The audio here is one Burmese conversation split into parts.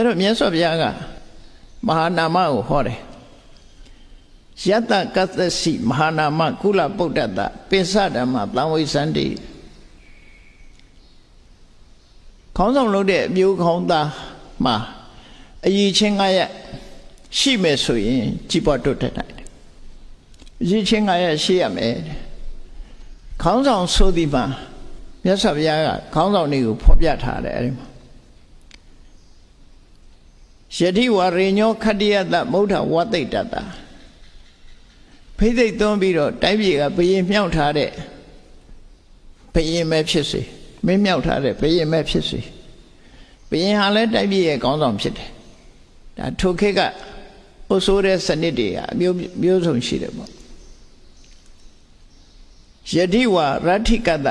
အဲ့တော့မြတ်စွာဘုရားကမဟာနာမကိုဟောတယ်ယတကသစီမဟာနာမကုလပုဒ္ဒတပိစဓမ္မသံဝိသန္တိခေါင်းဆောင်လုပ်တဲ့အမျိုးခေါင်းသားမှာအည်ချင်းငါရရှိမယ်ဆိုရင်ကြည်ပေါ်တွတ်တတ်တယ်အည်ချင်းငါရရှိရမယ်ခေါင်းဆောင်ဆိုဒီမှာမြတ်စွာဘုရားကခေါင်းဆောင်တွေကိုဖော်ပြထားတယ်အဲဒီမှာ ယတိဝရေညောခတ္တယတမௌဒဝသိတ္တတာဖိသိက်သွန်းပြီးတော့တိုင်းပြည်ကဘယင်မြောက်ထားတဲ့ဘယင်ပဲဖြစ်စေမင်းမြောက်ထားတဲ့ဘယင်ပဲဖြစ်စေဘယင်ဟာလည်းတိုင်းပြည်ရဲ့ခေါင်းဆောင်ဖြစ်တယ်ဒါထိုခေတ်ကအုပ်စိုးတဲ့စနစ်တွေကအမျိုးမျိုးစုံရှိတယ်ပေါ့ယတိဝရဋ္ဌိကတ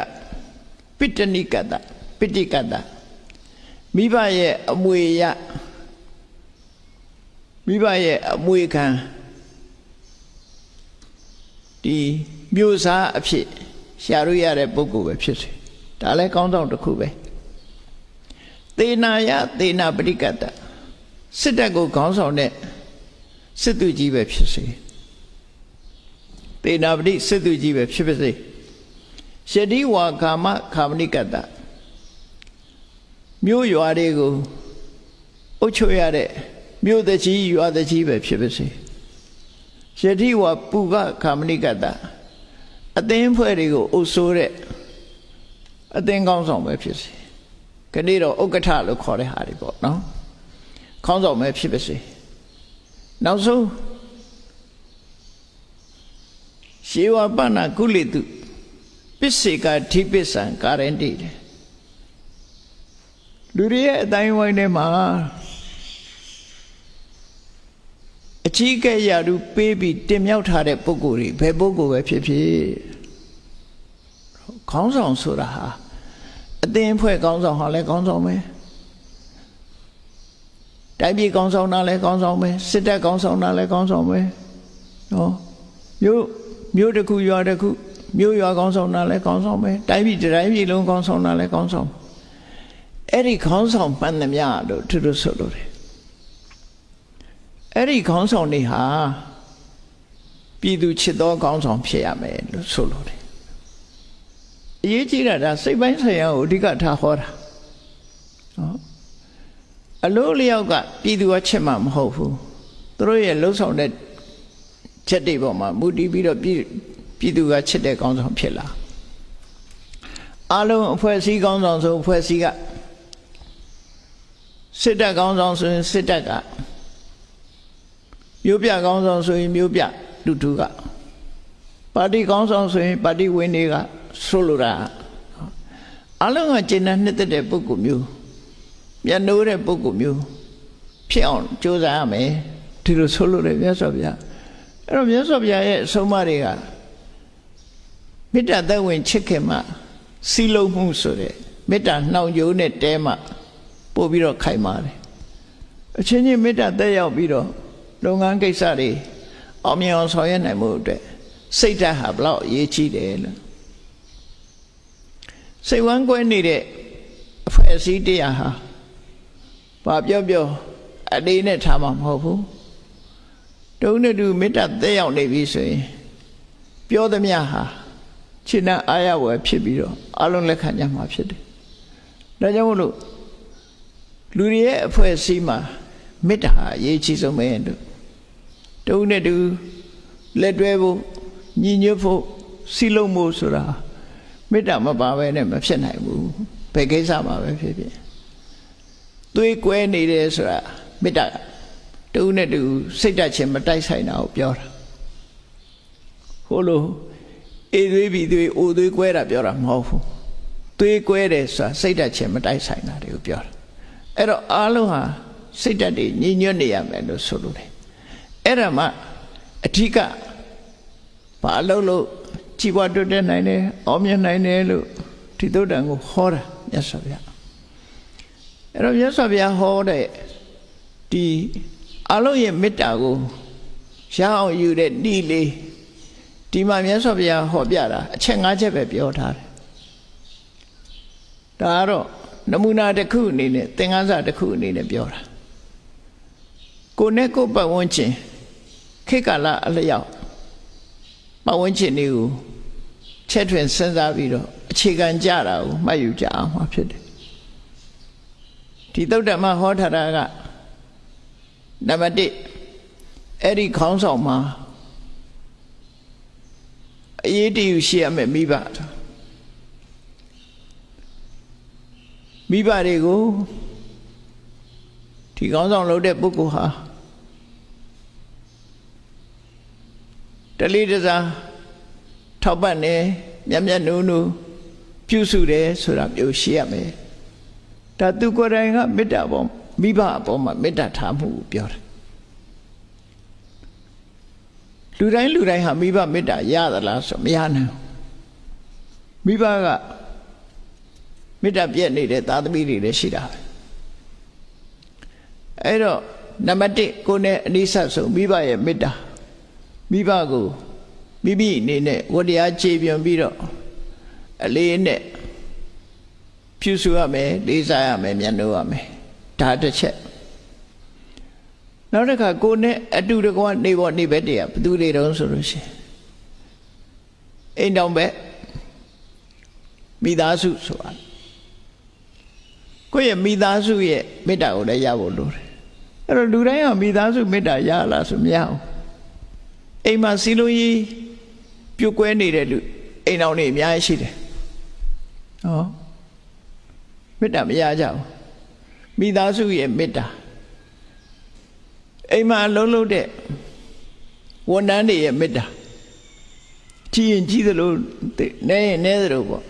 ပိတ္တနိကတပိဋိကတမိဘရဲ့အမွေရ မိဘရဲ့အမွေခံဒီမျိုးစားအဖြစ်ရှာလို့ရတဲ့ပုဂ္ဂိုလ်ပဲဖြစ်စေဒါလည်းကောင်းဆောင်တစ်ခုပဲသေနာယသေနာပရိကတစစ်တပ်ကိုခေါင်းဆောင်တဲ့စစ်သူကြီးပဲဖြစ်စေသေနာပရိစစ်သူကြီးပဲဖြစ်ပါစေရှတိဝါကာမခာမနိကတမြို့ရွာတွေကိုအုပ်ချုပ်ရတဲ့ မြို့တကြီးရွာတကြီးပဲဖြစ်ပါစေယတိဝပုကခာမနိကတအသင်းဖွဲ့တွေကိုအုပ်ဆိုးတဲ့အသင်းကောင်းဆောင်ပဲဖြစ်စေခဏတော့ဥက္ကဋ္ဌလို့ခေါ်တဲ့ဟာတွေပေါ့နော်ခေါင်းဆောင်ပဲဖြစ်ပါစေနောက်ဆုံးရှေဝပဏကုလိတုပစ္စေကဓိပစ္ဆံကာရဏတိလူတွေရဲ့အတိုင်းဝိုင်းထဲမှာ အကြီးကဲရာထူးပေးပြီးတင်မြောက်ထားတဲ့ပုဂ္ဂိုလ်တွေဘယ်ပုဂ္ဂိုလ်ပဲဖြစ်ဖြစ်ခေါင်းဆောင်ဆိုတာဟာအသင်းဖွဲ့ခေါင်းဆောင်ဟာလည်းခေါင်းဆောင်ပဲတိုင်းပြည်ခေါင်းဆောင်တာလည်းခေါင်းဆောင်ပဲစစ်တပ်ခေါင်းဆောင်တာလည်းခေါင်းဆောင်ပဲနော်မြို့မြို့တစ်ခုရွာတစ်ခုမြို့ရွာခေါင်းဆောင်တာလည်းခေါင်းဆောင်ပဲတိုင်းပြည်တိုင်းပြည်လုံးခေါင်းဆောင်တာလည်းခေါင်းဆောင်အဲ့ဒီခေါင်းဆောင်ပန်းသမျှလို့သူတို့ဆိုလို့တယ် အဲ့ဒီခေါင်းဆောင်တွေဟာပြည်သူချစ်သောခေါင်းဆောင်ဖြစ်ရမယ်လို့ဆိုလို့တယ်အရေးကြီးတာဒါစိတ်ပိုင်းဆိုင်ရာကိုအဓိကထားဟောတာနော်အလို့လျောက်ကပြည်သူကချစ်မှာမဟုတ်ဘူးသူတို့ရဲ့လှုပ်ဆောင်တဲ့ချက်တွေပေါ်မှာမူတည်ပြီးတော့ပြည်ပြည်သူကချစ်တဲ့ကောင်းဆောင်ဖြစ်လာအလုံးအဖွဲ့အစည်းကောင်းဆောင်ဆိုအဖွဲ့အစည်းကစစ်တပ်ကောင်းဆောင်ဆိုရင်စစ်တပ်က မျိုးပြကောင်းဆောင်ဆိုရင်မျိုးပြလူထုကပါတီကောင်းဆောင်ဆိုရင်ပါတီဝင်တွေကဆိုလိုတာအလုံးကကျင့်တဲ့နှစ်သက်တဲ့ပုဂ္ဂိုလ်မျိုးမျက်နှိုးတဲ့ပုဂ္ဂိုလ်မျိုးဖြစ်အောင်ကြိုးစားရမယ်ဒီလိုဆိုလိုတယ်မြတ်စွာဘုရားအဲ့တော့မြတ်စွာဘုရားရဲ့အဆုံးအမတွေကမေတ္တာသက်ဝင်ချစ်ခင်မှစီလုံးမှုဆိုတဲ့မေတ္တာနှောင်ကြိုးနဲ့တဲမှပို့ပြီးတော့ခိုင်ပါတယ်အချင်းချင်းမေတ္တာသက်ရောက်ပြီးတော့ လုပ်ငန်းကိစ္စတွေအောင်မြင်အောင်ဆောင်ရွက်နိုင်မှုအတွက်စိတ်ဓာတ်ဟာဘလောက်အရေးကြီးတယ်လို့စိတ်ဝမ်းကွဲနေတဲ့အဖွဲ့အစည်းတရားဟာဘာပြောပြောအလေးနဲ့ထားမှာမဟုတ်ဘူးတုံးနဲ့တူမေတ္တာသက်ရောက်နေပြီဆိုရင်ပြောသမျှဟာခြေနှံအာရဝယ်ဖြစ်ပြီးတော့အလုံးလက်ခံကြမှာဖြစ်တယ်ဒါကြောင့်မို့လို့လူတွေရဲ့အဖွဲ့အစည်းမှာမေတ္တာဟာအရေးကြီးဆုံးပဲလို့ တုံးနဲ့တူလက်တွဲဖို့ညီညွတ်ဖို့စီလုံးဖို့ဆိုတာမေတ္တာမပါဘဲနဲ့မဖြစ်နိုင်ဘူးဘယ်ကိစ္စမှာပဲဖြစ်ဖြစ်သွေးကွဲနေတယ်ဆိုတာမေတ္တာတူနဲ့တူစိတ်ဓာတ်ချင်းမတိုက်ဆိုင်တာကိုပြောတာဟိုလိုအေးသွေးပြီးသွေးအိုသွေးကွဲတာပြောတာမဟုတ်ဘူးသွေးကွဲတယ်ဆိုတာစိတ်ဓာတ်ချင်းမတိုက်ဆိုင်တာတွေကိုပြောတာအဲ့တော့အားလုံးဟာစိတ်ဓာတ်တွေညီညွတ်နေရမယ်လို့ဆိုလိုတယ် အဲ့ဒါမှအထီးကဘာလို့လို့ကြည်ပွားတွတ်တဲ့နိုင်တယ်အောင်မြင်နိုင်တယ်လို့ဒီသုတ္တန်ကိုဟောတာမြတ်စွာဘုရားအဲ့တော့မြတ်စွာဘုရားဟောတဲ့ဒီအလုံးရဲ့မေတ္တာကိုရအောင်ယူတဲ့ဤလေးဒီမှာမြတ်စွာဘုရားဟောပြတာအချက်၅ချက်ပဲပြောထားတယ်ဒါကတော့နမူနာတစ်ခုအနေနဲ့သင်္ကန်းစာတစ်ခုအနေနဲ့ပြောတာကိုနဲ့ကိုပတ်ဝန်းကျင် ခေတ်ကာလအလျောက်ပတ်ဝန်းကျင်တွေကိုချက်ထွင်စဉ်းစားပြီးတော့အခြေခံကြတာကိုမှတ်ယူကြအောင်မှာဖြစ်တယ်ဒီသုတ္တမဟောထားတာကနံပါတ်1အဲ့ဒီခေါင်းဆောင်မှာအရေးတယူရှိရမယ်မိဘမိဘတွေကိုဒီခေါင်းဆောင်လုပ်တဲ့ပုဂ္ဂိုလ်ဟာ တလေးတစားထောက်ပံ့နေမြတ်မြတ်နုံနုပြုစုတယ်ဆိုတာမျိုးရှိရမယ်ဒါသူကိုယ်တိုင်ကမေတ္တာပေါ်မိဘအပေါ်မှာမေတ္တာထားမှုကိုပြောတယ်လူတိုင်းလူတိုင်းဟာမိဘမေတ္တာရသလားဆိုမရနိုင်မိဘကမေတ္တာပြည့်နေတဲ့သာသမီတွေလည်းရှိတာပဲအဲ့တော့နံပါတ်1ကိုယ်နဲ့အနိစ္စဆုံးမိဘရဲ့မေတ္တာ မိဘကိုမိမိအနေနဲ့ဝတရားခြေပြွန်ပြီးတော့အလေးနဲ့ပြုစုရမယ်လေးစားရမယ်မျက်နှာရမယ်ဒါတစ်ချက်နောက်တစ်ခါကိုနဲ့အတူတကွနေပေါ်နေဘက်တည်းကဘသူတွေတုံးဆိုလို့ရှိရင်အိမ်တောင်ဘက်မိသားစုဆိုတာကိုယ့်ရဲ့မိသားစုရဲ့မေတ္တာကိုလည်းရဖို့လိုတယ်အဲ့တော့လူတိုင်းကမိသားစုမေတ္တာရလားဆိုမရဘူး အိမ်မှာစီလုံးကြီးပြုတ်ကွဲနေတဲ့လူအိမ်တော်နေအများကြီးရှိတယ်ဟောမေတ္တာမရကြဘူးမိသားစုရဲ့မေတ္တာအိမ်မှာလုံးလုံးတဲ့ဝန်ထမ်းတွေရဲ့မေတ္တာကြည်ရင်ကြည်သလိုနဲရင်နဲသလိုပေါ့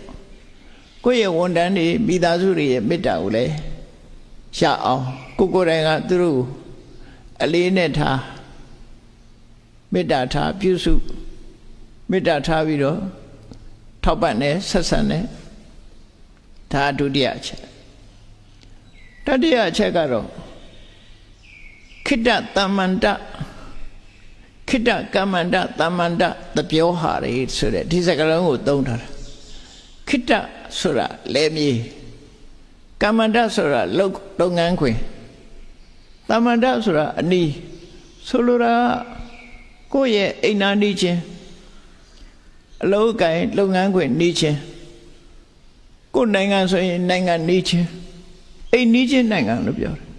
ကိုယ့်ရဲ့ဝန်ထမ်းတွေမိသားစုတွေရဲ့မေတ္တာကိုလည်းရအောင်ကိုကိုယ်တိုင်ကသူတို့အလေးနဲ့ထား မေတ္တာထားပြုစုမေတ္တာထားပြီးတော့ထောက်ပံ့တယ်ဆက်ဆံတယ်ဒါဒုတိယအချက်တတိယအချက်ကတော့ခိတ္တတမ္မန္တခိတ္တကမ္မန္တတမ္မန္တတပြောဟာတွေဆိုတဲ့ဒီစကားလုံးကိုသုံးထားတာခိတ္တဆိုတာလဲမြေကမ္မန္တဆိုတာလုပ်လုပ်ငန်းခွင်တမ္မန္တဆိုတာအနီးဆိုလိုတာကို ယ့်ရဲ့အိမ်နာနေခြင်းအလုံးကိုင်လုပ်ငန်းခွင်နေခြင်းကိုယ်နိုင်ငံဆိုရင်နိုင်ငံနေခြင်းအိမ်နေခြင်းနိုင်ငံလို့ပြောတယ်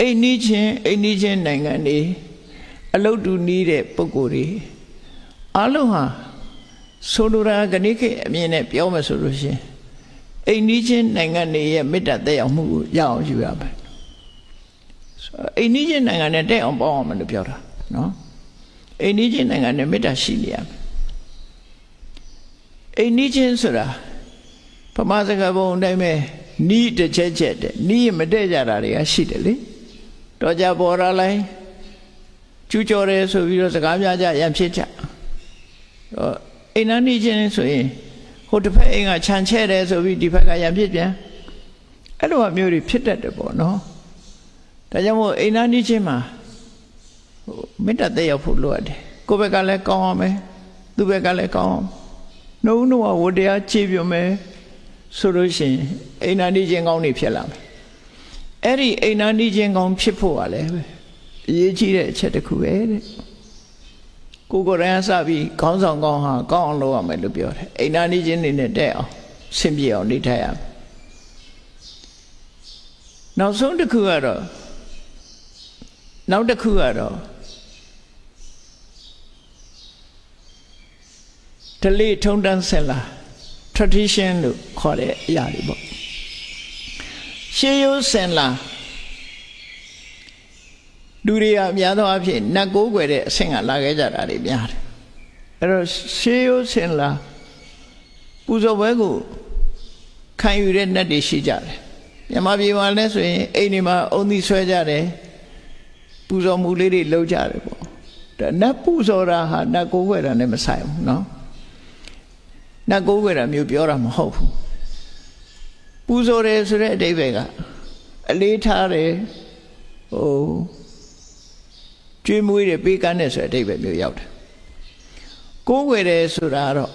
အိမ်နီးချင်းအိမ်နီးချင်းနိုင်ငံတွေအလုတ်တူနီးတဲ့ပုံကိုယ်တွေအလုံးဟာဆိုလိုတာဂဏိခေအမြင်နဲ့ပြောမှဆိုလို့ရှင်အိမ်နီးချင်းနိုင်ငံတွေရဲ့မေတ္တာတက်ရောက်မှုကိုရအောင်ယူရမယ်အိမ်နီးချင်းနိုင်ငံနဲ့တက်အောင်ပေါင်းအောင်မလို့ပြောတာနော် အိမ်နီးချင်းနိုင်ငံနဲ့မေတ္တာရှိနေရမယ်အိမ်နီးချင်းဆိုတာပမာစကားပုံအတိုင်းပဲနီးတစ်ချက်ချက်တဲ့နီးမတည့်ကြတာတွေကရှိတယ်လေတော့ကြပေါ်လာလိုက်ကျူးကျော်တယ်ဆိုပြီးတော့စကားများကြရံဖြစ်ကြတော့အိမ်နာနေချင်းဆိုရင်ဟိုတစ်ဖက်အိမ်ကခြံချဲ့တယ်ဆိုပြီးဒီဘက်ကရံဖြစ်ပြန်အဲ့လိုမျိုးတွေဖြစ်တတ်တယ်ပေါ့နော်ဒါကြောင့်မို့အိမ်နာနေချင်းမှာဟို မေတ္တာတက်ရောက်ဖို့လိုအပ်တယ်ကိုယ့်ဘက်ကလည်းကောင်းအောင်မယ်သူ့ဘက်ကလည်းကောင်းအောင်နှုံးနှုံးဝတရားခြေပြုံမယ်ဆိုလို့ရှိရင်အိမ်နာနေချင်းကောင်းနေဖြစ်လာမယ်အဲ့ဒီအိမ်နာနီးချင်းကောင်းဖြစ်ဖို့ကလည်းအရေးကြီးတဲ့အချက်တစ်ခုပဲတဲ့ကိုကိုယ်တိုင်စပြီးခေါင်းဆောင်ကောင်းဟာကောင်းအောင်လုပ်ရမယ်လို့ပြောတယ်အိမ်နာနီးချင်းနေနဲ့တဲ့အောင်ဆင်ပြေအောင်နေထိုင်ရမယ်နောက်ဆုံးတစ်ခုကတော့နောက်တစ်ခုကတော့ ဒလိထုံတန်းဆင်လာ tradition လို့ခေါ်တဲ့အရာတွေပေါ့ရှေးရိုးစင်လာလူတွေကအများသောအားဖြင့်နတ်ကိုးကွယ်တဲ့အဆင့်ကလာခဲ့ကြတာတွေများတယ်အဲ့တော့ရှေးရိုးစင်လာပူဇော်ပွဲကိုခံယူတဲ့နတ်တွေရှိကြတယ်မြန်မာပြည်မှာလည်းဆိုရင်အိမ်တွေမှာအုံသီးဆွဲကြတယ်ပူဇော်မှုလေးတွေလုပ်ကြတယ်ပေါ့ဒါနတ်ပူဇော်တာဟာနတ်ကိုးကွယ်တာနဲ့မဆိုင်ဘူးเนาะ နတ်ကိုးကွယ်တာမျိုးပြောတာမဟုတ်ဘူးပူဇော်တယ်ဆိုတဲ့အဓိပ္ပာယ်ကအလေးထားတယ်ဟိုကျွေးမွေးတယ်ပေးကမ်းတယ်ဆိုတဲ့အဓိပ္ပာယ်မျိုးရောက်တယ်ကိုးွယ်တယ်ဆိုတာတော့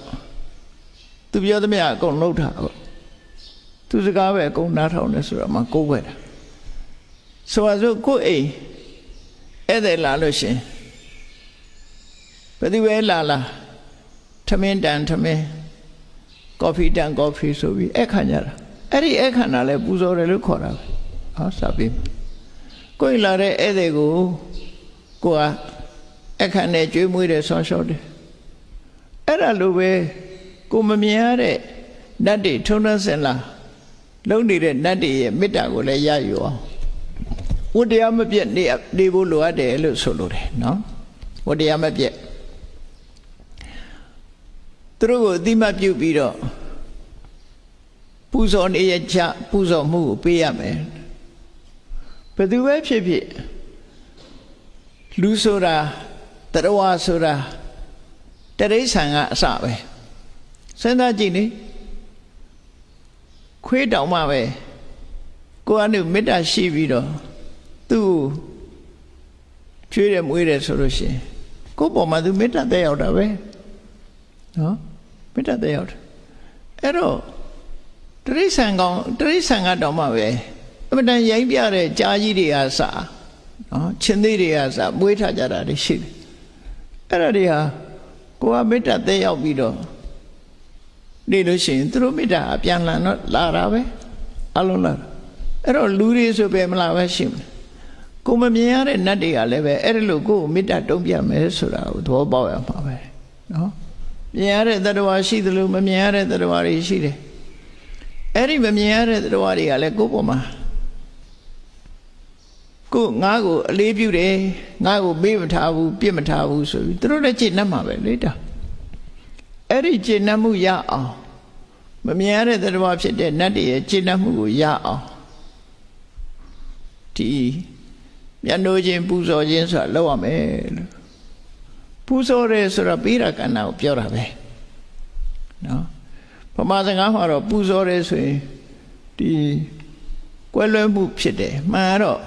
သူပြောသမျှအကုန်လှုပ်တာပေါ့သူစကားပဲအကုန်နားထောင်တယ်ဆိုတော့မှကိုးွယ်တာဆိုပါစို့ကိုယ်အိမ်ဧည့်သည်လာလို့ရှင်ဘယ်သူပဲလာလာထမင်းတန်ထမင်း ကော်ဖီတန်ကော်ဖီဆိုပြီးအခါကြတာအဲ့ဒီအခါနာလဲပူဇော်တယ်လို့ခေါ်တာပဲဟောစပြီးကိုယ်လာတဲ့ဧည့်သည်ကိုကိုကအခါနဲ့ကြွေးမွေးတယ်ဆောင်းလျှော့တယ်အဲ့ဒါလိုပဲကိုမမြင်ရတဲ့နတ်တွေထုံးနှစင်လာလုံနေတဲ့နတ်တွေရဲ့မေတ္တာကိုလည်းရယူအောင်ဝတ္တရားမပြတ်နေနေဖို့လိုအပ်တယ်လို့ဆိုလိုတယ်နော်ဝတ္တရားမပြတ် သူတို့ကိုအတိမတ်ပြုပြီးတော့ပူဇော်နေရချပူဇော်မှုကိုပေးရမယ်ဘယ်သူပဲဖြစ်ဖြစ်လူဆိုတာတရဝါဆိုတာတရိษံကအစပဲစဉ်းစားကြည့်လေခွေးတောင်မှပဲကိုယ်ကနေမေတ္တာရှိပြီးတော့သူ့ချွေးတယ်မွေးတယ်ဆိုလို့ရှိရင်ကိုယ့်ပေါ်မှာသူမေတ္တာတက်ရောက်တာပဲနော် မေတ္တာတက်ရောက်တယ်အဲ့တော့တရိษံကောင်တရိษံကတော့မှပဲအမတန်ရိုင်းပြတဲ့ကြားကြီးတွေကစနော်ချင်းသေးတွေကစမွေးထားကြတာတွေရှိတယ်အဲ့ဒါတွေဟာကိုကမေတ္တာတက်ရောက်ပြီးတော့နေလို့ရှိရင်သူတို့မေတ္တာအပြန်လာတော့လာတာပဲအလုံးလာအဲ့တော့လူတွေဆိုပဲမလာပဲရှိမယ်ကိုမမြင်ရတဲ့နတ်တွေကလည်းပဲအဲ့ဒီလိုကိုယ်မေတ္တာတုံ့ပြန်မယ်ဆိုတာကိုသဘောပေါက်ရမှာပဲနော် မြင်ရတဲ့တရားရှိသလိုမမြင်ရတဲ့တရားတွေရှိတယ်အဲ့ဒီမမြင်ရတဲ့တရားတွေကလည်းကိုယ့်ပေါ်မှာကိုငါ့ကိုအလေးပြုတယ်ငါ့ကိုမေ့မထားဘူးပြစ်မထားဘူးဆိုပြီးသူတို့လည်းကြည်နှက်မှာပဲလေတာအဲ့ဒီကြည်နှက်မှုရအောင်မမြင်ရတဲ့တရားဖြစ်တဲ့နတ်တွေရဲ့ကြည်နှက်မှုကိုရအောင်ဒီမျက်နှိုးခြင်းပူဇော်ခြင်းဆိုတာလောက်ရမယ်လို့ ပူဇော်တယ်ဆိုတာပေးတာကဏ္ဍကိုပြောတာပဲနော်ဗမာစကားမှာတော့ပူဇော်တယ်ဆိုရင်ဒီကွဲလွဲမှုဖြစ်တယ်မှန်တော့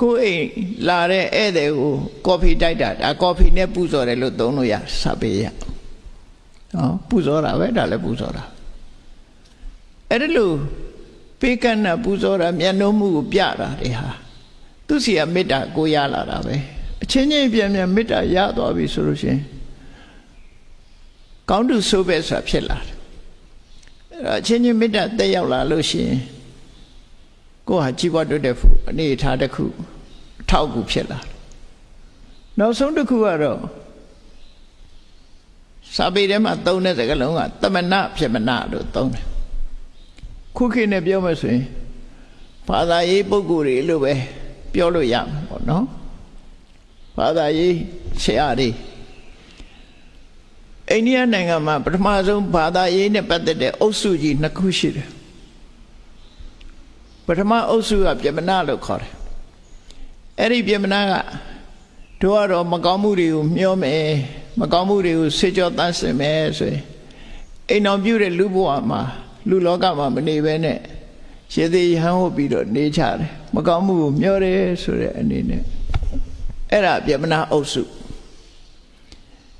ကိုယ်အိမ်လာတဲ့ဧည့်သည်ကိုကော်ဖီတိုက်တာဒါကော်ဖီနဲ့ပူဇော်တယ်လို့သုံးလို့ရစာပေရနော်ပူဇော်တာပဲဒါလည်းပူဇော်တာအဲ့ဒါလို့ပေးကမ်းတာပူဇော်တာမျက်နှာမှုကိုပြတာတွေဟာသူစီကမေတ္တာကိုရလာတာပဲ အချင်းချင်းပြန်ပြန်မေတ္တာရသွားပြီဆိုလို့ရှင်ကောင်းတုဆိုးပဲဆိုတာဖြစ်လာတယ်အဲ့တော့အချင်းချင်းမေတ္တာတက်ရောက်လာလို့ရှင်ကိုဟာကြီးပွားတိုးတက်ဖို့အနေထားတစ်ခုထောက်ကူဖြစ်လာတယ်နောက်ဆုံးတစ်ခုကတော့စာပေထဲမှာသုံးတဲ့စကားလုံးကတမနာဖြစ်မနာလို့သုံးတယ်ခုခေတ်နဲ့ပြောမှဆိုရင်ဘာသာရေးပုဂ္ဂိုလ်တွေလို့ပဲပြောလို့ရမှာပေါ့နော် ဘာသာရေးဆရာတွေအိန္ဒိယနိုင်ငံမှာပထမဆုံးဘာသာရေးနဲ့ပတ်သက်တဲ့အုပ်စုကြီးနှစ်ခုရှိတယ်ပထမအုပ်စုကပြမနာလို့ခေါ်တယ်အဲ့ဒီပြမနာကတို့ကတော့မကောင်းမှုတွေကိုမျောမယ်မကောင်းမှုတွေကိုဆေးကြောတန်းစင်မယ်ဆိုရင်အိမ်တော်ပြုတဲ့လူဘဝမှာလူလောကမှာမနေဘဲနဲ့ရေသေးရဟန်းဟုတ်ပြီးတော့နေကြတယ်မကောင်းမှုကိုမျောတယ်ဆိုတဲ့အနေနဲ့ အဲ့ဒါပြမနာအုပ်စု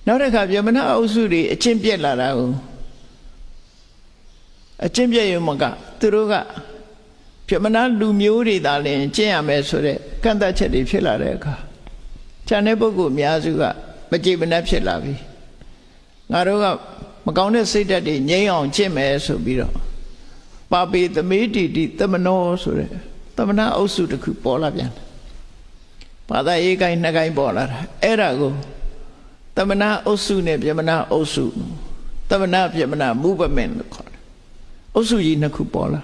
နောက်တစ်ခါပြမနာအုပ်စုတွေအချင်းပြက်လာတာကိုအချင်းပြက်ရုံမကသူတို့ကပြမနာလူမျိုးတွေသာလျှင်ကျင့်ရမယ်ဆိုတဲ့ကန့်သတ်ချက်တွေဖြစ်လာတဲ့အခါခြံတဲ့ပုဂ္ဂိုလ်အများစုကမကြည်မနှက်ဖြစ်လာပြီငါတို့ကမကောင်းတဲ့စိတ်ဓာတ်တွေငြိမ်းအောင်ကျင့်မယ်ဆိုပြီးတော့ပါပေသမေတိတိသမနောဆိုတဲ့သမဏအုပ်စုတစ်ခုပေါ်လာပြန်တယ် ဘာသာရေးကိုင်းနှစ်ကိုင်းပေါ်လာတာအဲ့ဒါကိုသမဏအုပ်စုနဲ့ပြမနာအုပ်စုသမဏပြမနာမူပမင်လို့ခေါ်တယ်အုပ်စုကြီးနှစ်ခုပေါ်လာ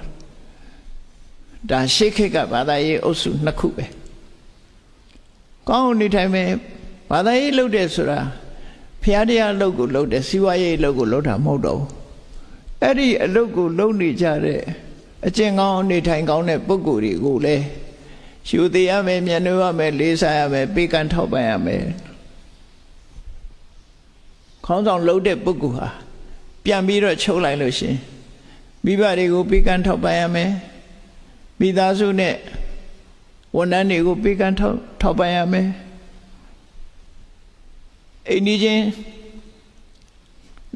ဒါရှေးခေတ်ကဘာသာရေးအုပ်စုနှစ်ခုပဲကောင်းနေထိုင်မယ်ဘာသာရေးလုပ်တယ်ဆိုတာဖျားတရားလုပ်ကိုလုပ်တယ်စီဝါရေးလုပ်ကိုလုပ်တာမဟုတ်တော့ဘူးအဲ့ဒီအလုပ်ကိုလုပ်နေကြတဲ့အကျင့်ကောင်းနေထိုင်ကောင်းတဲ့ပုဂ္ဂိုလ်တွေကိုလည်း ရှူသေးရမယ်မျက်နှာရမယ်လေးစားရမယ်ပေးကမ်းထောက်ပံ့ရမယ်ခေါင်းဆောင်လှုပ်တဲ့ပုဂ္ဂိုလ်ဟာပြန်ပြီးတော့ချုပ်လိုက်လို့ရှင်မိဘတွေကိုပေးကမ်းထောက်ပံ့ရမယ်မိသားစုနဲ့ဝန်ထမ်းတွေကိုပေးကမ်းထောက်ထောက်ပံ့ရမယ်အိမ်နီးချင်း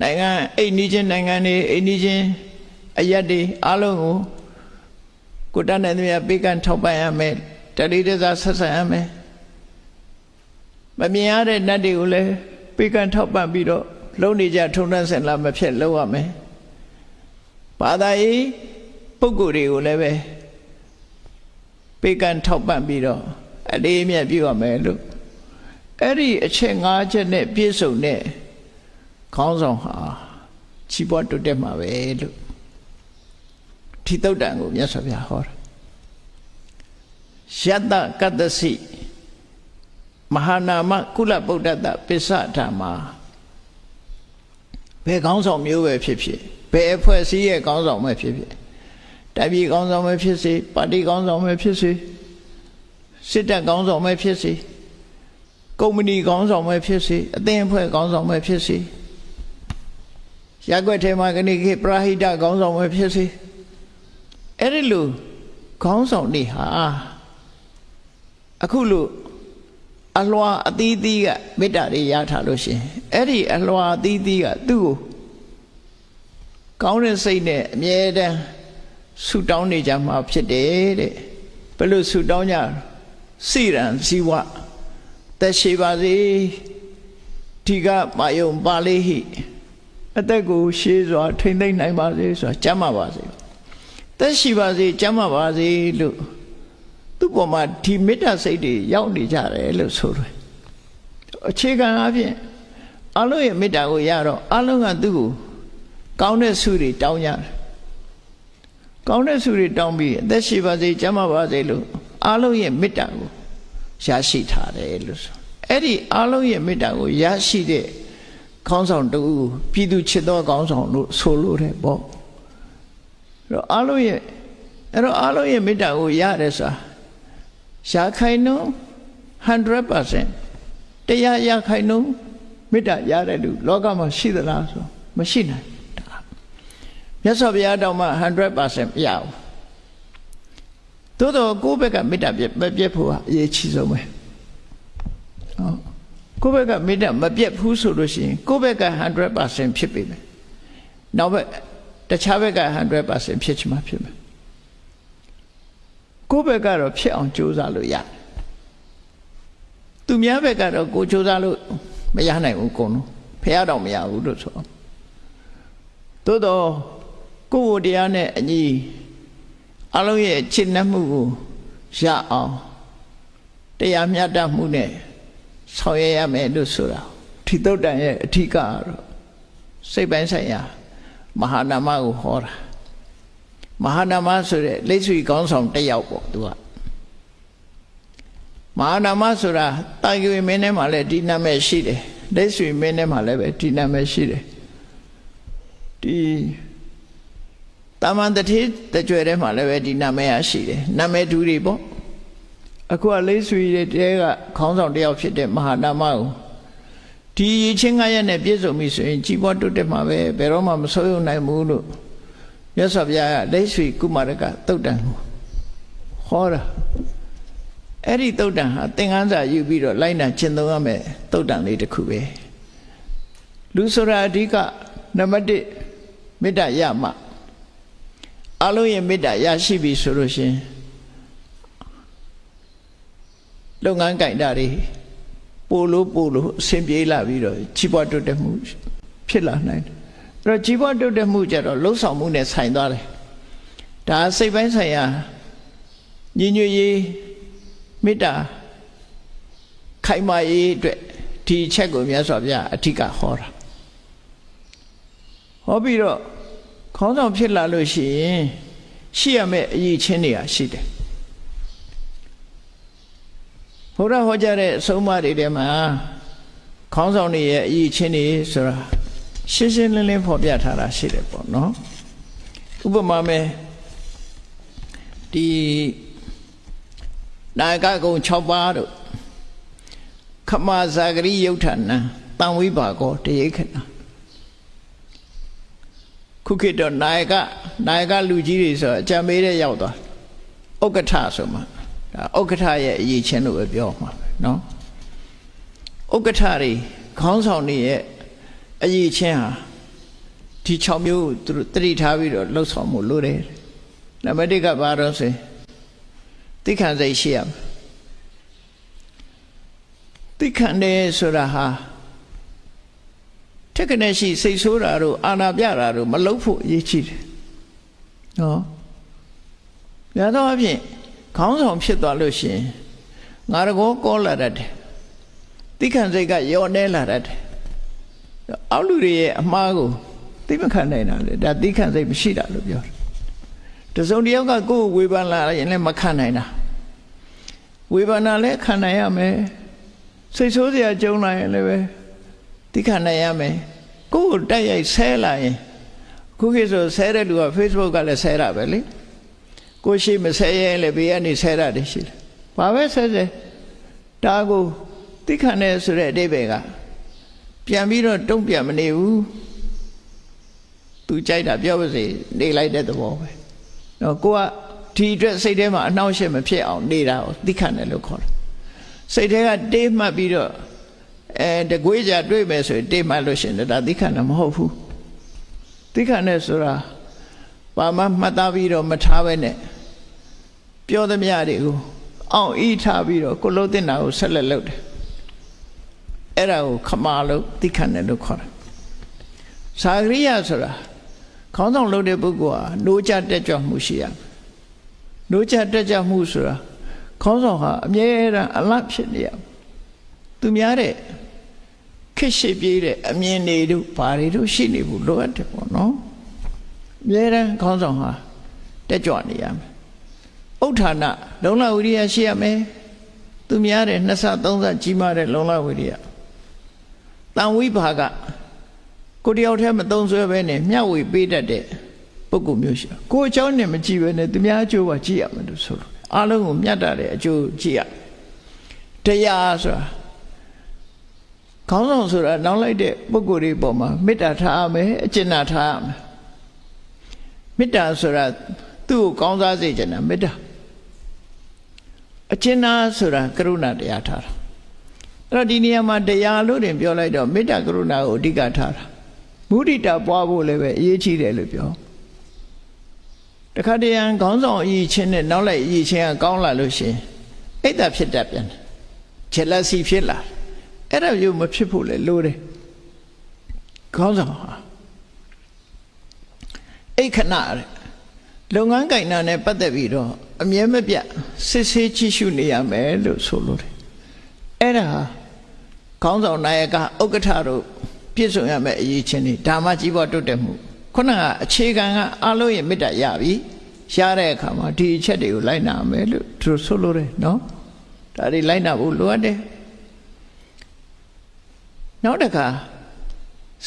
နိုင်ငံအိမ်နီးချင်းနိုင်ငံတွေအိမ်နီးချင်းအရက်တွေအားလုံးကိုကိုတတ်တဲ့မြတ်ပေးကမ်းထောက်ပံ့ရမယ် တတိတစားဆက်ဆံရမယ်မမြင်ရတဲ့နတ်တွေကိုလည်းပေးကမ်းထောက်ပံ့ပြီးတော့လုံနေကြထုံနှံ့စင်လာမဖြစ်လုပ်ရမယ်ဘာသာရေးပုဂ္ဂိုလ်တွေကိုလည်းပဲပေးကမ်းထောက်ပံ့ပြီးတော့အလေးအမြတ်ပြုရမယ်လို့အဲ့ဒီအချက်၅ချက်နဲ့ပြည့်စုံတဲ့ခေါင်းဆောင်ဟာချီးပွားတိုးတက်မှာပဲလို့ထိတုတ်တန်ကိုမြတ်စွာဘုရားဟောတာ ယတကတ္တစီမဟာနာမကုလဗုဒ္ဓတပစ္စဓမ္မာဘယ်ကောင်းဆောင်မျိုးပဲဖြစ်ဖြစ်ဘယ်အဖွဲ့အစည်းရဲ့ကောင်းဆောင်ပဲဖြစ်ဖြစ်တပ်ပြည်ကောင်းဆောင်ပဲဖြစ်စေပါတီကောင်းဆောင်ပဲဖြစ်စေစစ်တပ်ကောင်းဆောင်ပဲဖြစ်စေကုမ္ပဏီကောင်းဆောင်ပဲဖြစ်စေအသင်းအဖွဲ့ကောင်းဆောင်ပဲဖြစ်စေရက်ွက်ထဲမှာကနေခေပရာဟိတကောင်းဆောင်ပဲဖြစ်စေအဲ့ဒီလိုခေါင်းဆောင်တွေဟာ အခုလို့အလွာအသီးသီးကမေတ္တာတွေရထားလို့ရှင်အဲ့ဒီအလွာအသီးသီးကသူ့ကိုကောင်းတဲ့စိတ်နဲ့အမြဲတမ်းဆူတောင်းနေကြမှာဖြစ်တယ်တဲ့ဘယ်လိုဆူတောင်းကြစိရန်ဇီဝသက်ရှိပါစေဒီကမာယုံပါလေးဟိအသက်ကိုရှေးစွာထိမ့်သိမ့်နိုင်ပါစေဆိုတာကြမ်းပါပါစေသက်ရှိပါစေကြမ်းပါပါစေလို့ သူ့ပေါ်မှာဒီမေတ္တာစိတ်တွေရောက်နေကြတယ်လို့ဆိုတယ်အခြေခံအဖြစ်အလုံးရဲ့မေတ္တာကိုရတော့အလုံးကသူ့ကိုကောင်းတဲ့ဆုတွေတောင်းကြတယ်ကောင်းတဲ့ဆုတွေတောင်းပြီးအသက်ရှိပါစေကျမ်းပါပါစေလို့အလုံးရဲ့မေတ္တာကိုရရှိထားတယ်လို့ဆိုအဲ့ဒီအလုံးရဲ့မေတ္တာကိုရရှိတဲ့ခေါင်းဆောင်တူပြည်သူချစ်သောခေါင်းဆောင်လို့ဆိုလို့တယ်ပေါ့အဲ့တော့အလုံးရဲ့အဲ့တော့အလုံးရဲ့မေတ္တာကိုရတယ်ဆိုတာ ရှားခိုင်နှုန်း100%တရားရခိုင်နှုန်းမေတ္တာရတဲ့လူလောကမှာရှိသလားဆိုမရှိနိုင်မြတ်စွာဘုရားတောင်မှ100%မရဘူးသို့တော့ကိုယ့်ဘက်ကမေတ္တာပြမပြတ်ဖို့ဟာအရေးကြီးဆုံးပဲဟုတ်ကိုယ့်ဘက်ကမေတ္တာမပြတ်ဘူးဆိုလို့ရှိရင်ကိုယ့်ဘက်က100%ဖြစ်ပြီမယ်နောက်ဘက်တခြားဘက်က100%ဖြစ်ချင်မှဖြစ်မယ် ကိုယ့်ဘက်ကတော့ဖြစ်အောင်ကြိုးစားလို့ရတယ်သူများဘက်ကတော့ကိုကြိုးစားလို့မရနိုင်ဘူးကုန်လုံးဖះတော့မရဘူးလို့ဆိုသို့တော့ကိုယ်ဝတရားနဲ့အညီအလုံးရဲ့ချစ်နှက်မှုကိုရအောင်တရားမျှတမှုနဲ့ဆောင်ရွက်ရမယ်လို့ဆိုတာထိတုတ်တန်ရဲ့အထီးကတော့စိတ်ပိုင်းဆိုင်ရာမဟာနာမကိုဟောတာ မဟာနာမဆိုတဲ့လက်ဆွေကောင်းဆောင်တစ်ယောက်ပေါ့သူကမဟာနာမဆိုတာတာဂိဝေမင်းထဲမှာလည်းဒီနာမည်ရှိတယ်လက်ဆွေမင်းထဲမှာလည်းပဲဒီနာမည်ရှိတယ်ဒီတာမန်တတိတကြွယ်ထဲမှာလည်းပဲဒီနာမည်ရရှိတယ်နာမည်တူတွေပေါ့အခုကလေးဆွေတဲ့တဲကခေါင်းဆောင်တယောက်ဖြစ်တဲ့မဟာနာမကိုဒီရချင်းငါရက်နဲ့ပြည့်စုံပြီဆိုရင်ကြီးပွားတိုးတက်မှာပဲဘယ်တော့မှမဆိုးရုံနိုင်ဘူးလို့ မြတ်စွာဘုရားကလက်ဆွေကုမာရကတုတ်တန်ကိုဟောတာအဲ့ဒီတုတ်တန်ဟာသင်္ကန်းစာယူပြီးတော့လိုက်နာကျင့်သုံးရမယ်တုတ်တန်လေးတစ်ခုပဲလူဆိုတာအဓိကနံပါတ်1မေတ္တာရမှအလုံးရဲ့မေတ္တာရရှိပြီဆိုလို့ရှင်လုပ်ငန်းကြိုင်တာတွေပို့လို့ပို့လို့အဆင်ပြေလာပြီးတော့ကြီးပွားတိုးတက်မှုဖြစ်လာနိုင်တယ် အဲ့တော့ကြီးပွားတိုးတက်မှုကြတော့လှုပ်ဆောင်မှုနဲ့ဆိုင်သွားတယ်ဒါစိတ်ပိုင်းဆိုင်ရာညီညွတ်ရေးမေတ္တာခိုင်မာရေးအတွက်ဒီအချက်ကိုမြတ်စွာဘုရားအထက်ကဟောတာဟောပြီးတော့ခေါင်းဆောင်ဖြစ်လာလို့ရှိရင်ရှိရမယ့်အရေးချင်းတွေကရှိတယ်ဘုရားဟောကြားတဲ့အဆုံးအမတွေထဲမှာခေါင်းဆောင်တွေရဲ့အရေးချင်းတွေဆိုတာ ရှင်းရှင်းလင်းလင်းဖော်ပြထားတာရှိတယ်ပေါ့နော်ဥပမာမဲ့ဒီနာဂကုံ6ပါးတို့ခမဇာဂရိယုတ်ထနံတံဝိပါကောတရိခဏခုခေတ်တော့နာယကနာယကလူကြီးတွေဆိုအကြံပေးတဲ့ရောက်သွားဥက္ကဋ္ဌဆိုမှဒါဥက္ကဋ္ဌရဲ့အရေးချင်းလို့ပဲပြောမှာပဲเนาะဥက္ကဋ္ဌတွေခေါင်းဆောင်တွေရဲ့ အရေးချင်းဟာဒီ6မျိုးသူတို့တတိထားပြီးတော့လှုပ်ဆောင်မှုလိုတယ်နံပါတ်1ကဘာတော့ဆိုသိခံစိတ်ရှိရမယ်သိခံတယ်ဆိုတာဟာထက်ကနေရှိစိတ်ဆိုးတာတို့အာနာပြတာတို့မလုပ်ဖို့အရေးကြီးတယ်နော်ရတော့အဖြစ်ခေါင်းဆောင်ဖြစ်သွားလို့ရှိရင်ငါရကောကောလာတတ်တယ်သိခံစိတ်ကယောနေလာတတ်တယ် အောက်လူတွေရဲ့အမှားကိုသိမခံနိုင်တာလေဒါသိခံစိတ်မရှိတာလို့ပြောတယ်တစုံတစ်ယောက်ကကိုယ်ဝေဖန်လာရင်လည်းမခံနိုင်တာဝေဖန်တာလည်းခံနိုင်ရမယ်စိတ်ဆိုးစရာကြုံလာရင်လည်းပဲသိခံနိုင်ရမယ်ကိုယ်ကိုတိုက်ရိုက်ဆဲလာရင်ခုခေတ်ဆိုဆဲတဲ့လူက Facebook ကလည်းဆဲတာပဲလေကိုရှိမဆဲရင်လည်းဘေးကနေဆဲတာတည်းရှိတယ်ဘာပဲဆဲဆဲဒါကိုသိခံတယ်ဆိုတဲ့အတိပ္ပယ်က ပြန်ပြီးတော့တုံ့ပြန်မနေဘူးသူကြိုက်တာပြောပါစေနေလိုက်တဲ့သဘောပဲတော့ကိုကဒီအတွက်စိတ်ထဲမှာအနှောင့်အယှက်မဖြစ်အောင်နေတာကိုသိခံတယ်လို့ခေါ်တယ်စိတ်ထဲကတေးမှတ်ပြီးတော့အဲတကွေးကြတွေ့မယ်ဆိုရင်တေးမှတ်လို့ရှင်ဒါသိခံတာမဟုတ်ဘူးသိခံတယ်ဆိုတာဘာမှမှတ်သားပြီးတော့မထားပဲနဲ့ပြောသမျှတွေကိုအောင်ဤထားပြီးတော့ကိုလုံးတင်တာကိုဆက်လက်လုပ်တယ် အဲ့ဒါကိုခမာလို့သိခံတယ်လို့ခေါ်တယ်သာဂရိယဆိုတာခေါင်းဆောင်လုပ်တဲ့ပုဂ္ဂိုလ်ဟာ노ကြတက်ကြွမှုရှိရမယ်노ကြတက်ကြွမှုဆိုတာခေါင်းဆောင်ဟာအမြဲတမ်းအလတ်ဖြစ်နေရသူများတဲ့ခက်ရှိပြေးတဲ့အမြင်တွေတို့ဘာတွေတို့ရှိနေဘူးလိုအပ်တယ်ပေါ့နော်အမြဲတမ်းခေါင်းဆောင်ဟာတက်ကြွနေရမယ်ဥဋ္ဌာဏလုံလဝိရိယရှိရမယ်သူများတဲ့နှစ်ဆသုံးဆကြီးမားတဲ့လုံလဝိရိယ တန်ဝိဘာကကိုတယောက်တည်းမသုံးဆွဲပဲနဲ့မျှဝေပေးတတ်တဲ့ပုဂ္ဂိုလ်မျိုးရှိကိုအကြောင်းနဲ့မကြည့်ပဲနဲ့သူများအကျိုးကကြည့်ရမှာလို့ဆိုလို့အလုံးကိုမျှတာတဲ့အကျိုးကြည့်ရတရားဆိုတာခေါင်းဆောင်ဆိုတာနောက်လိုက်တဲ့ပုဂ္ဂိုလ်တွေပေါ်မှာမေတ္တာထားမယ်အကျဉ်းနာထားမယ်မေတ္တာဆိုတာသူ့ကိုကောင်းစားစေချင်တာမေတ္တာအကျဉ်းနာဆိုတာကရုဏာတရားထားတာ အဲ့တော့ဒီနေရာမှာတရားလို့တင်ပြောလိုက်တော့မေတ္တာကရုဏာကိုအဓိကထားတာမုဒိတာပွားဖို့လည်းပဲအရေးကြီးတယ်လို့ပြောတခါတရံခေါင်းဆောင်အရေးချင်းနဲ့နောက်လိုက်အရေးချင်းကကောင်းလာလို့ရှင်အိတ်တာဖြစ်တတ်ပြန်တယ်ဂျက်လက်စီဖြစ်လာအဲ့ဒါမျိုးမဖြစ်ဖို့လေလိုတယ်ခေါင်းဆောင်ဟာအိတ်ခဏတဲ့လုပ်ငန်းကိုင်တာနဲ့ပတ်သက်ပြီးတော့အမြဲမပြတ်စစ်ဆေးကြည့်ရှုနေရမယ်လို့ဆိုလိုတယ် အဲ့ဒါခေါင်းဆောင်နာယကဥက္ကဋ္ဌတို့ပြည့်စုံရမယ်အရေးချင်းတွေဓမ္မကြီးပေါ်တုတ်တက်မှုခုနကအခြေခံကအလုံးရဲ့မေတ္တာရပြီရတဲ့အခါမှာဒီအချက်တွေကိုလိုက်နာမယ်လို့သူဆိုလိုတယ်နော်ဒါတွေလိုက်နာဖို့လိုအပ်တယ်နောက်တစ်ခါ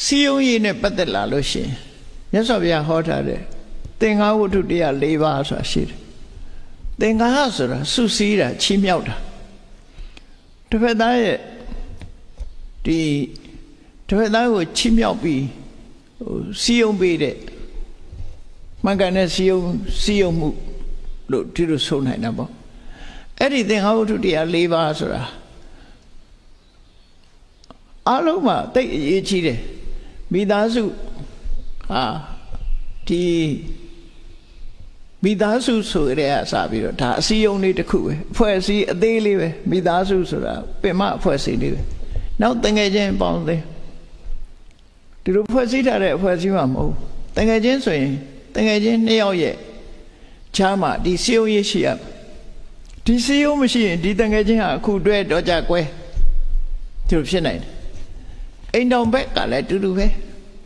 စီယုံရည်နဲ့ပတ်သက်လာလို့ရှင်မြတ်စွာဘုရားဟောထားတဲ့သင်္ဃဝတ္ထုတရား၄ပါးဆိုတာရှိတယ်သင်္ဃာဆိုတာစုစည်းတာချီးမြှောက်တာ တစ်ဖက်သားရဲ့ဒီတစ်ဖက်သားကိုချီးမြှောက်ပြီးဟိုစီယုံပေးတဲ့မှန်ကန်တဲ့စီယုံစီယုံမှုလို့ဒီလိုဆိုနိုင်တာပေါ့အဲ့ဒီသင်္ဃဝတ္ထုတရား၄ပါးဆိုတာအလုံးမှာတိတ်အရေးကြီးတယ်မိသားစုဟာဒီ မိသားစုဆိုရဲအစပြီးတော့ဒါအစည်းအုံလေးတစ်ခုပဲအဖွဲ့အစည်းအသေးလေးပဲမိသားစုဆိုတာပင်မအဖွဲ့အစည်းလေးပဲနောက်တငယ်ချင်းပေါင်းသေးဒီလိုဖွဲ့စည်းထားတဲ့အဖွဲ့အစည်းမှမဟုတ်တငယ်ချင်းဆိုရင်တငယ်ချင်းနှစ်ယောက်ရဲ့ချားမှာဒီစီယုံရေးရှိရဒီစီယုံမရှိရင်ဒီတငယ်ချင်းဟာအခုတွဲတော့ကြကွဲဒီလိုဖြစ်နိုင်တယ်အိမ်တော်ဘက်ကလည်းတူတူပဲ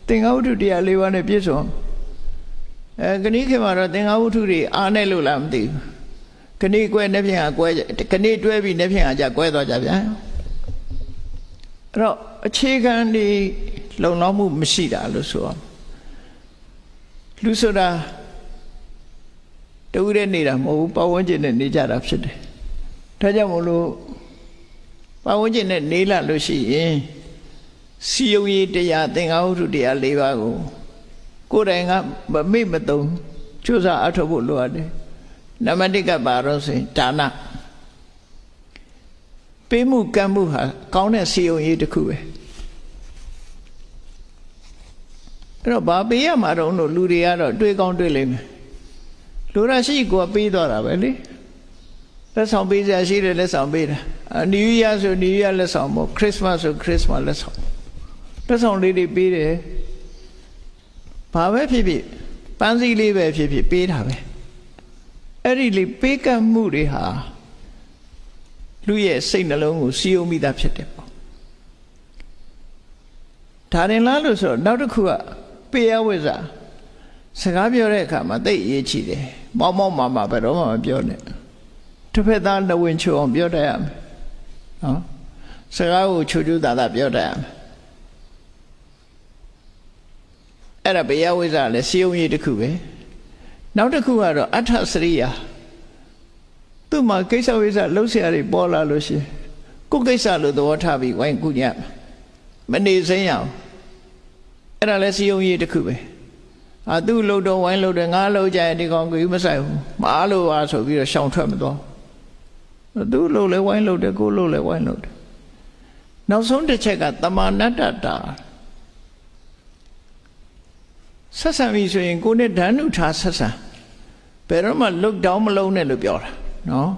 သင်္ဃဝတ္ထုတရား၄ပါးနဲ့ပြည့်စုံ အဲခဏိခေမှာတော့သင်္ဃဝတ္ထုတွေအားနဲ့လို့လားမသိဘူးခဏိကွဲနှစ်ဖြင့်ကကွဲခဏိတွဲပြီးနှစ်ဖြင့်ကကြကွဲသွားကြဗျာအဲ့တော့အခြေခံဒီလုံလောက်မှုမရှိတာလို့ဆိုအောင်လူဆိုတာတူတဲ့နေတာမဟုတ်ဘူးပတ်ဝန်းကျင်နဲ့နေကြတာဖြစ်တယ်ဒါကြောင့်မို့လို့ပတ်ဝန်းကျင်နဲ့နေလာလို့ရှိရင်စီယုံရေးတရားသင်္ဃာဝတ္ထုတရား၄ပါးကို ကိုယ်တိုင်ကမမေ့မသုံးကြိုးစားအထောက်ဖို့လိုအပ်တယ်နံပါတ်1ကပါတော့ဆိုရင်ဒါနပေးမှုကမ်းမှုဟာကောင်းတဲ့စီယုံရေးတစ်ခုပဲအဲ့တော့ဘာပေးရမှာတော့လို့လူတွေကတော့တွေးကောင်းတွေးလိမ့်မယ်လူရရှိကိုပေးသွားတာပဲလေလက်ဆောင်ပေးစရာရှိတယ်လက်ဆောင်ပေးတာနယူးယားဆိုနယူးယားလက်ဆောင်ပေါ့ခရစ်စမတ်ဆိုခရစ်စမတ်လက်ဆောင်လက်ဆောင်လေးတွေပေးတယ် ဘာပဲဖြစ်ဖြစ်ပန်းစည်းလေးပဲဖြစ်ဖြစ်ပေးတာပဲအဲ့ဒီလေပေးကပ်မှုတွေဟာလူရဲ့စိတ်နှလုံးကိုစီယုံမိတာဖြစ်တယ်ပေါ့ဒါရင်လားလို့ဆိုတော့နောက်တစ်ခုကပေးရဝိဇ္ဇာစကားပြောတဲ့အခါမှာသိအရေးကြီးတယ်မောက်မောက်မာမာဘယ်တော့မှမပြောနဲ့တစ်ဖက်သားလဝင်ချိုအောင်ပြောတတ်ရမယ်နော်စကားကိုချိုချိုသာသာပြောတတ်ရမယ် အဲ့ဒါဘေယဝိဇ္ဇာလည်းစီယုံရေးတစ်ခုပဲနောက်တစ်ခုကတော့အဋ္ဌစရိယာသူ့မှာကိစ္စဝိဇ္ဇာလှုပ်ရှားတွေပေါ်လာလို့ရှိရင်ကိုယ်ကိစ္စလို့သဘောထားပြီးဝိုင်းကုညမနေစင်းရအောင်အဲ့ဒါလည်းစီယုံရေးတစ်ခုပဲအာသူ့လှုပ်တော့ဝိုင်းလှုပ်တယ်ငါလှုပ်ကြရင်ဒီကောင်ကမဆိုင်ဘူးမအားလို့ပါဆိုပြီးတော့ရှောင်ထွက်မသွားသူ့လှုပ်လဲဝိုင်းလှုပ်တယ်ကိုလှုပ်လဲဝိုင်းလှုပ်တယ်နောက်ဆုံးတစ်ချက်ကတမာနတ္တတာ ဆက်ဆံပြီဆိုရင်ကိုနဲ့ဓာတ်နုထားဆက်ဆံဘယ်တော့မှလုတ်တောင်းမလုံးနဲ့လို့ပြောတာနော်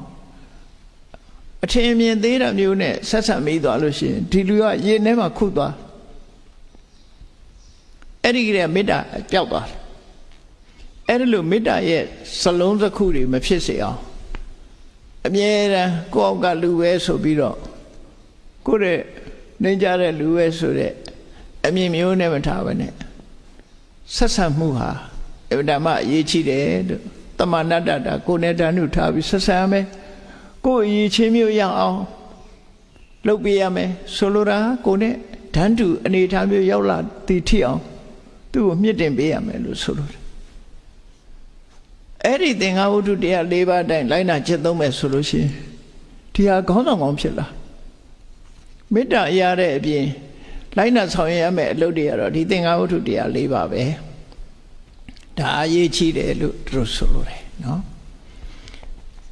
အထင်မြင်သေးတာမျိုးနဲ့ဆက်ဆံမိသွားလို့ရှိရင်ဒီလူကရင်ထဲမှာခုသွားအဲ့ဒီကလေးမေတ္တာပျောက်သွားတယ်အဲ့ဒီလိုမေတ္တာရဲ့စလုံးစခုတွေမဖြစ်စေအောင်အမြဲတမ်းကိုယ့်အောက်ကလူပဲဆိုပြီးတော့ကိုယ့်ရဲ့နေကြတဲ့လူပဲဆိုတဲ့အမြင်မျိုးနဲ့မထားဘဲနဲ့ ဆက်ဆံမှုဟာအဗ္ဗဓမ္မအရေးကြီးတယ်လို့တမဏတ္တတာကိုယ်နဲ့တန်းတို့ထားပြီးဆက်ဆံမယ်ကိုယ်အရေးချင်းမျိုးရအောင်လုပ်ပေးရမယ်ဆိုလိုတာကိုယ်နဲ့ဓာန်တူအနေထားမျိုးရောက်လာတည်ထီအောင်သူ့ကိုမြင့်တင်ပေးရမယ်လို့ဆိုလိုတယ်အဲ့ဒီသင်္ဃဝတ္ထုတရား၄ပါးအတိုင်းလိုက်နာကျင့်သုံးမယ်ဆိုလို့ရှိရင်ဒီဟာခေါင်းဆောင်ကောင်းဖြစ်လာမေတ္တာရတဲ့အပြင် လိုက်နာဆောင်ရွက်ရမယ့်အလုပ်တွေကတော့ဒီသင်္ဃဝတ္ထုတရား၄ပါးပဲဒါအရေးကြီးတယ်လို့သူတို့ဆိုလိုတယ်နော်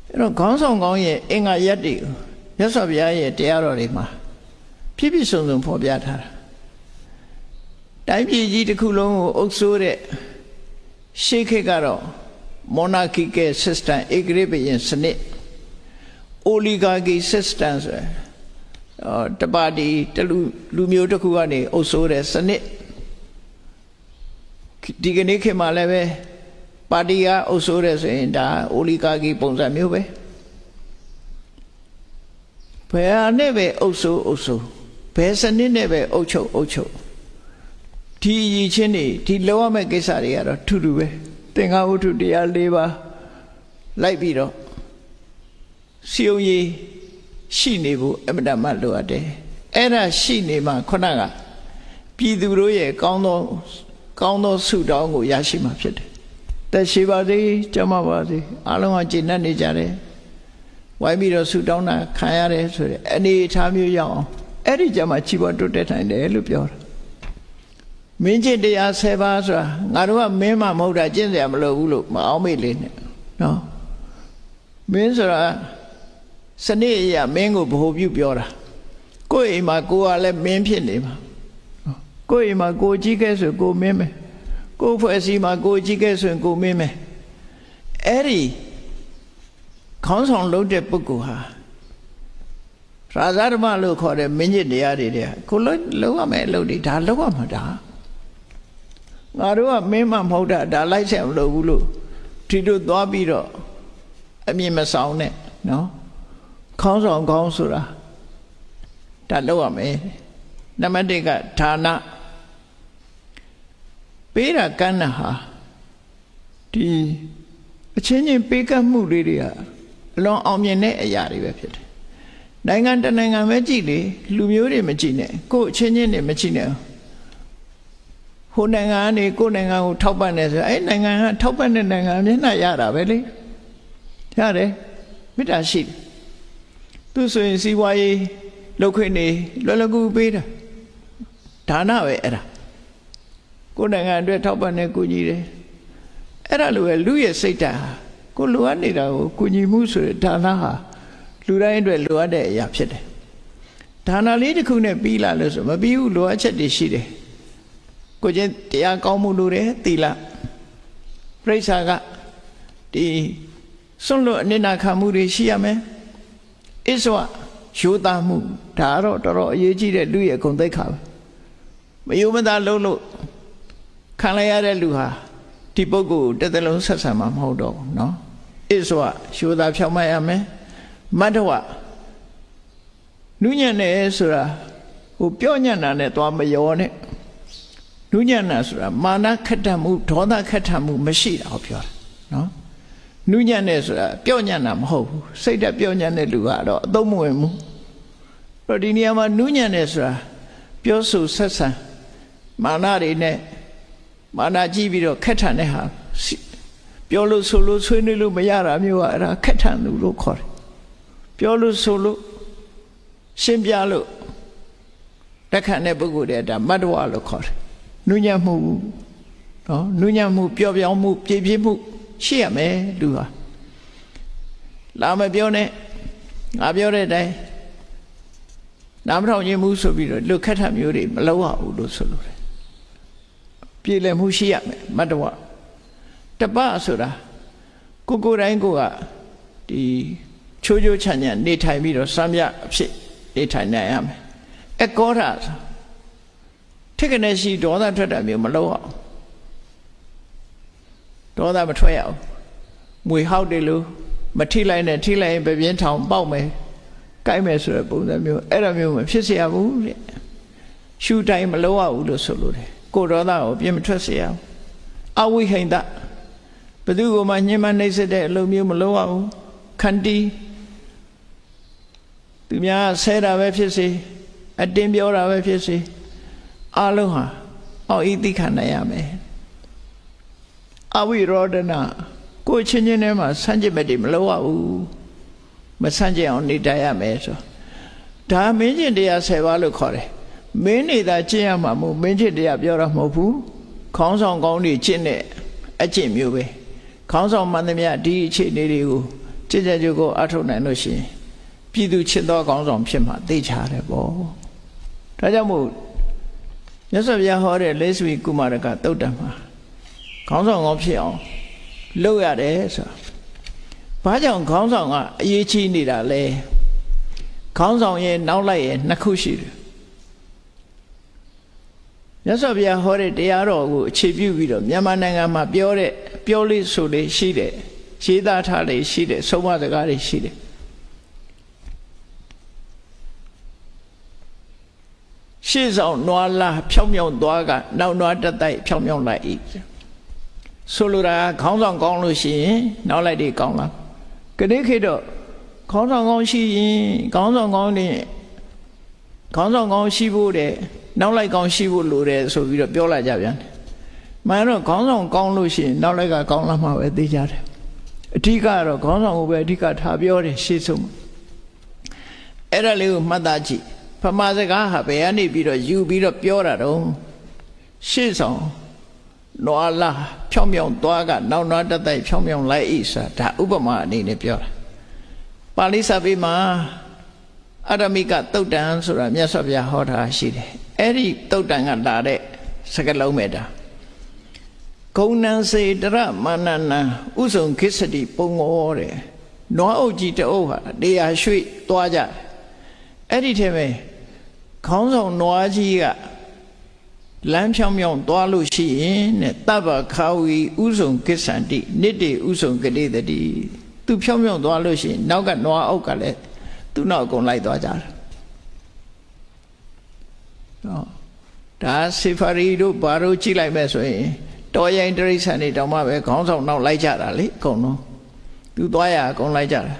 အဲ့တော့ခေါင်းဆောင်ကောင်းရဲ့အင်္ဂါရက်တွေကိုမြတ်စွာဘုရားရဲ့တရားတော်တွေမှာပြည့်ပြည့်စုံစုံဖော်ပြထားတာတိုင်းပြည်ကြီးတစ်ခုလုံးကိုအုပ်စိုးတဲ့ရှေးခေတ်ကတော့ monarchical system ဧကရေဘယင်စနစ် oligarchy system ဆိုတော့ တပါတီတလူလူမျိုးတစ်ခုကနေအုပ်စိုးတဲ့စနစ်ဒီကနေ့ခေတ်မှာလည်းပဲပါတီကအုပ်စိုးတဲ့ဆိုရင်ဒါ oligarchy ပုံစံမျိုးပဲဘယ်ဟာနဲ့ပဲအုပ်စိုးအုပ်စိုးဘယ်စနစ်နဲ့ပဲအုပ်ချုပ်အုပ်ချုပ်ဒီရည်ချင်းတွေဒီလောရမယ့်ကိစ္စတွေကတော့ထူးထူးပဲသင်္ဃဝတ္ထုတရား၄ပါးလိုက်ပြီးတော့စီယုံကြီး ရှိနေဖို့အမတမလိုအပ်တယ်အဲ့ဒါရှိနေမှခုနကပြည်သူတို့ရဲ့ကောင်းသောကောင်းသောဆုတောင်းကိုရရှိမှာဖြစ်တယ်တက်ရှိပါစေကြမပါစေအားလုံးကကျေနပ်နေကြတယ်ဝိုင်းပြီးတော့ဆုတောင်းတာခံရတယ်ဆိုတဲ့အနေအထားမျိုးရောက်အောင်အဲ့ဒီကြမှာချီးပွားတိုးတက်နိုင်တယ်လို့ပြောတာမင်းကျင့်တရား10ပါးဆိုတာငါတို့ကမင်းမှမဟုတ်တာကျင့်စရာမလိုဘူးလို့မအောင်မေ့လေးနဲ့နော်မင်းဆိုတာ စနစ်အရာမင်းကိုဗဟိုပြုပြောတာကိုယ့်အိမ်မှာကိုကလည်းမင်းဖြစ်နေမှာကိုယ့်အိမ်မှာကိုကြီးခဲ့ဆိုကိုမင်းမယ်ကိုယ်ဖွဲ့စည်းမှာကိုကြီးခဲ့ဆိုရင်ကိုမင်းမယ်အဲ့ဒီခေါင်းဆောင်လုပ်တဲ့ပုဂ္ဂိုလ်ဟာရာဇဓမ္မလို့ခေါ်တဲ့မင်းကြီးတရားတွေတဲ့ကိုလုံးလုံးရမယ်အလုပ်တွေဒါလုံးရမှာဒါငါတို့ကမင်းမမဟုတ်တာဒါလိုက်ဆက်မလို့ဘူးလို့ဒီတို့သွားပြီးတော့အမြင်မဆောင်နဲ့နော် ခေါင်းဆောင်ခေါင်းဆိုတာဒါလောက်ရမယ်နံပါတ်1ကဌာနပေးတာကမ်းတာဟာဒီအချင်းချင်းပေးကမ်းမှုလေးတွေကအလွန်အောင်မြင်တဲ့အရာတွေပဲဖြစ်တယ်နိုင်ငံတနိုင်ငံပဲကြည့်လေလူမျိုးတွေမကြည့်နဲ့ကိုယ်အချင်းချင်းတွေမကြည့်နဲ့ဟိုနိုင်ငံကနေကိုယ်နိုင်ငံကိုထောက်ပံ့နေဆိုအဲ့နိုင်ငံကထောက်ပံ့တဲ့နိုင်ငံမျက်နှာရတာပဲလေရတယ်မေတ္တာရှိတယ် သူဆိုရင်စီးပွားရေးလုပ်ခွင့်နေလွယ်လွယ်ကူပေးတာဒါနပဲအဲ့ဒါကိုယ်နိုင်ငံအတွက်ထောက်ပံ့နေကူညီတယ်အဲ့ဒါလိုပဲလူရဲ့စိတ်ဓာတ်ဟာကိုလိုအပ်နေတာကိုကူညီမှုဆိုတဲ့ဒါနဟာလူတိုင်းအတွက်လိုအပ်တဲ့အရာဖြစ်တယ်ဒါနလေးတစ်ခုနဲ့ပြီးလာလို့ဆိုမပြီးဘူးလိုအပ်ချက်တွေရှိတယ်ကိုချင်းတရားကောင်းမှုလိုတယ်သီလပြိဿာကဒီစွန့်လွတ်အနိနာခံမှုတွေရှိရမယ် အစ္ဆဝယူသားမှုဒါကတော့တော်တော်အရေးကြီးတဲ့လူရဲ့ဂုဏ်သိက္ခာပဲမယုံမသာလုံးလို့ခံလိုက်ရတဲ့လူဟာဒီပုဂ္ဂိုလ်တစ်သလုံးဆက်ဆံမှာမဟုတ်တော့ဘူးเนาะအစ္ဆဝယူသားဖြောင်းမရမယ်မတ္တဝနုညံ့တယ်ဆိုတာဟိုပြောညံ့တာနဲ့သွားမရောနဲ့နုညံ့တာဆိုတာမာနခက်တတ်မှုဒေါသခက်တတ်မှုမရှိတာကိုပြောတာเนาะ နုညံ့တယ်ဆိုတာပြောညံ့တာမဟုတ်ဘူးစိတ်တက်ပြောညံ့တဲ့လူကတော့အသုံးမဝင်ဘူးတော့ဒီနေရာမှာနုညံ့တယ်ဆိုတာပြောဆိုဆက်ဆံမာနတွေနဲ့မာနကြည့်ပြီးတော့ခက်ထန်တဲ့ဟာပြောလို့ဆိုလို့ဆွေးနွေးလို့မရတာမျိုးကအဲ့ဒါခက်ထန်လူလို့ခေါ်တယ်ပြောလို့ဆိုလို့ရှင်းပြလို့တက်ခံတဲ့ပုဂ္ဂိုလ်တွေဒါမတ္တဝလို့ခေါ်တယ်နုညံ့မှုနော်နုညံ့မှုပျော့ပြောင်းမှုပြည့်ပြည့်မှု ရှိရမယ်လူဟာလာမပြောနဲ့ငါပြောတဲ့အတိုင်းနာမထောင်ခြင်းမှုဆိုပြီးတော့လွတ်ခတ်ထမျိုးတွေမလုပ်ရဘူးလို့ဆိုလိုတယ်ပြည်လည်မှုရှိရမယ်မတ္တဝတပဆိုတာကိုကိုတိုင်းကိုကဒီချိုးချိုးချမ်းချမ်းနေထိုင်ပြီးတော့စမ်းပြအဖြစ်နေထိုင်နိုင်ရမယ်အကောရဆိုထိကနေရှိဒေါသထွက်တာမျိုးမလုပ်အောင် ဒေါသမထွက်ရအောင်မွေဟောက်တယ်လို့မထိလိုက်နဲ့ထိလိုက်ရင်ပြပြင်းထောင်ပေါက်မယ်ကိုက်မယ်ဆိုတဲ့ပုံစံမျိုးအဲ့လိုမျိုးမဖြစ်เสียဘူးတဲ့ရှူတိုင်းမလုပ်ရဘူးလို့ဆိုလို့တယ်ကိုဒေါသကိုပြင်းမထွက်เสียအောင်အဝိဟိန္ဒဘသူကမှညှဉ်းမနှိမ့်စစ်တဲ့အလုပ်မျိုးမလုပ်ရဘူးခန္တီသူများဆဲတာပဲဖြစ်စေအတင်းပြောတာပဲဖြစ်စေအလုံးဟာအောက်ဤသိခံနိုင်ရမယ် အဝိရောဒနာကိုချင်းချင်းထဲမှာဆန့်ကျင်ဘက်တွေမလုပ်ရဘူးမဆန့်ကျင်အောင်နေတတ်ရမယ်ဆိုဒါမင်းကျင်တရား10ပါးလို့ခေါ်တယ်မင်းနေတာကျင့်ရမှာမဟုတ်မင်းကျင့်တရားပြောတာမဟုတ်ဘူးခေါင်းဆောင်ကောင်းတွေကျင့်တဲ့အကျင့်မျိုးပဲခေါင်းဆောင်မှန်သမျှဒီအခြေအနေတွေကိုကြည်ကြကြကိုအထုတ်နိုင်လို့ရှိရင်ပြည်သူချစ်သောခေါင်းဆောင်ဖြစ်မှာသိချတယ်ပေါ့ဒါကြောင့်မို့မြတ်စွာဘုရားဟောတဲ့လက်ဆွေကုမာရကတုတ်တံမှာ ခေါင်းဆောင်ကောင်းဖြစ်အောင်လုပ်ရတယ်ဆိုတာဘာကြောင့်ခေါင်းဆောင်ကအရေးကြီးနေတာလဲခေါင်းဆောင်ရဲ့နောက်လိုက်ရဲ့နှစ်ခုရှိတယ်မြတ်စွာဘုရားဟောတဲ့တရားတော်ကိုအခြေပြုပြီးတော့မြန်မာနိုင်ငံမှာပြောတဲ့ပြောလေးဆိုလေးရှိတယ်ရေးသားထားလေးရှိတယ်ဆုံးမစကားတွေရှိတယ်ရှေ့ဆောင်နွားလာဖြောင်းဖြောင်းသွားကနောက်နွားတက်တိုက်ဖြောင်းဖြောင်းလိုက်ဤ ဆိုလိုတာခေါင်းဆောင်ကောင်းလို့ရှိရင်နောက်လိုက်တွေကောင်းလားကနေ့ခေတ်တော့ခေါင်းဆောင်ကောင်းရှိရင်ခေါင်းဆောင်ကောင်းနေခေါင်းဆောင်ကောင်းရှိဖို့တဲ့နောက်လိုက်ကောင်းရှိဖို့လိုတယ်ဆိုပြီးတော့ပြောလာကြပြန်တယ်။မှန်တော့ခေါင်းဆောင်ကောင်းလို့ရှိရင်နောက်လိုက်ကကောင်းလာမှာပဲသိကြတယ်။အဓိကကတော့ခေါင်းဆောင်ကိုပဲအဓိကထားပြောတယ်ရှေ့ဆုံး။အဲ့ဒါလေးကိုမှတ်သားကြည့်။ဖမာစကားဟာဘယ်ကနေပြီးတော့ယူပြီးတော့ပြောတာတော့ရှေ့ဆောင် နွားလာဖြောင်းဖြောင်းသွားကနောက်နွားတက်တိုက်ဖြောင်းဖြောင်းလိုက်ဣစာဒါဥပမာအနေနဲ့ပြောတာ။ပါဠိစာပေမှာအရမိကတုတ်တန်ဆိုတာမြတ်စွာဘုရားဟောတာရှိတယ်အဲ့ဒီတုတ်တန်ကလာတဲ့စကလုံးမဲ့တာဂုံနံစေတရမာနနံဥဆုံခိစ္စတိပုံငောတဲ့နွားအုပ်ကြီးတအုပ်ဟာတရားရွှေ့သွားကြအဲ့ဒီထဲမှာခေါင်းဆောင်နွားကြီးက လမ်းဖြောင်းဖြောင်းသွားလို့ရှိရင်တဲ့တပ္ပခာဝီဥဆုံကိစ္ဆန္တိနိတေဥဆုံကတိတတိသူဖြောင်းဖြောင်းသွားလို့ရှိရင်နောက်ကနွားအုပ်ကလည်းသူ့နောက်အကုန်လိုက်သွားကြတယ်ဟောဒါစေဖာရီတို့ဘာတို့ကြည့်လိုက်မဲ့ဆိုရင်တော်ရင်တရိษံတွေတောင်မှပဲခေါင်းဆောင်နောက်လိုက်ကြတာလေအကုန်လုံးသူသွားရအကုန်လိုက်ကြတာ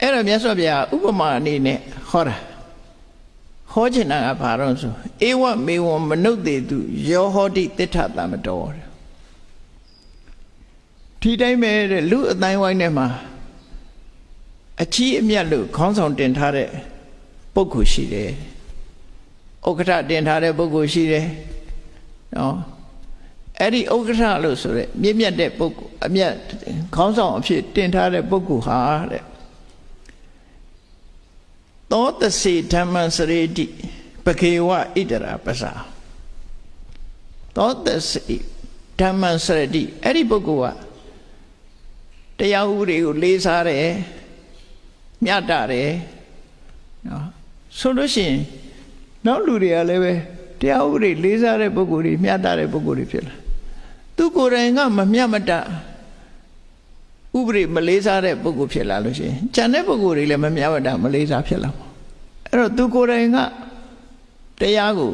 အဲ့တော့မြတ်စွာဘုရားဥပမာအနေနဲ့ဟောတာ ဟောချင်တာကဘာတော့ဆိုဧဝမေဝံမနုဿေတုယောဟောတိတိဋ္ဌတမတော်ဒီတိုင်းပဲတဲ့လူအတိုင်းဝိုင်းထဲမှာအကြီးအမြတ်လို့ခေါင်းဆောင်တင်ထားတဲ့ပုဂ္ဂိုလ်ရှိတယ်။ဥက္ကဋ္ဌတင်ထားတဲ့ပုဂ္ဂိုလ်ရှိတယ်။နော်အဲ့ဒီဥက္ကဋ္ဌလို့ဆိုရက်မြင့်မြတ်တဲ့ပုဂ္ဂိုလ်အမြတ်ခေါင်းဆောင်အဖြစ်တင်ထားတဲ့ပုဂ္ဂိုလ်ဟာတဲ့ သောတစီဓမ္မစရေတိပခေဝဣတရာပစာသောတစီဓမ္မစရတိအဲ့ဒီပုဂ္ဂိုလ်ကတရားဥပဒေကိုလေးစားတယ်မြတ်တာတယ်နော်ဆိုလို့ရှိရင်နောက်လူတွေကလည်းပဲတရားဥပဒေလေးစားတဲ့ပုဂ္ဂိုလ်တွေမြတ်တာတဲ့ပုဂ္ဂိုလ်တွေဖြစ်လာသူကိုယ်တိုင်ကမမြတ်မတ ဥပဒေမလေးစားတဲ့ပုဂ္ဂိုလ်ဖြစ်လာလို့ရှိရင်ကျန်တဲ့ပုဂ္ဂိုလ်တွေလည်းမမြတ်မတမလေးစားဖြစ်လာမှာအဲ့တော့သူကိုယ်တိုင်ကတရားကို